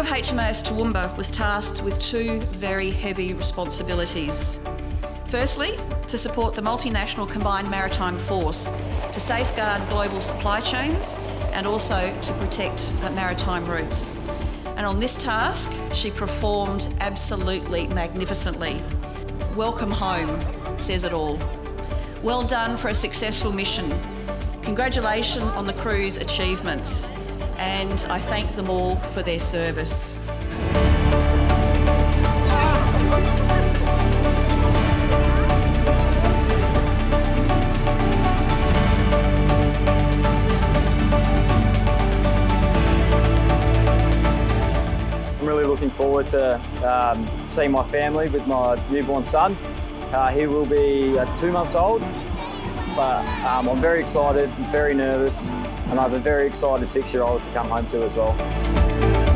of HMAS Toowoomba was tasked with two very heavy responsibilities. Firstly, to support the multinational combined maritime force to safeguard global supply chains and also to protect maritime routes. And on this task, she performed absolutely magnificently. Welcome home, says it all. Well done for a successful mission. Congratulations on the crew's achievements and I thank them all for their service. I'm really looking forward to um, seeing my family with my newborn son. Uh, he will be uh, two months old, so um, I'm very excited, very nervous, and I have a very excited six-year-old to come home to as well.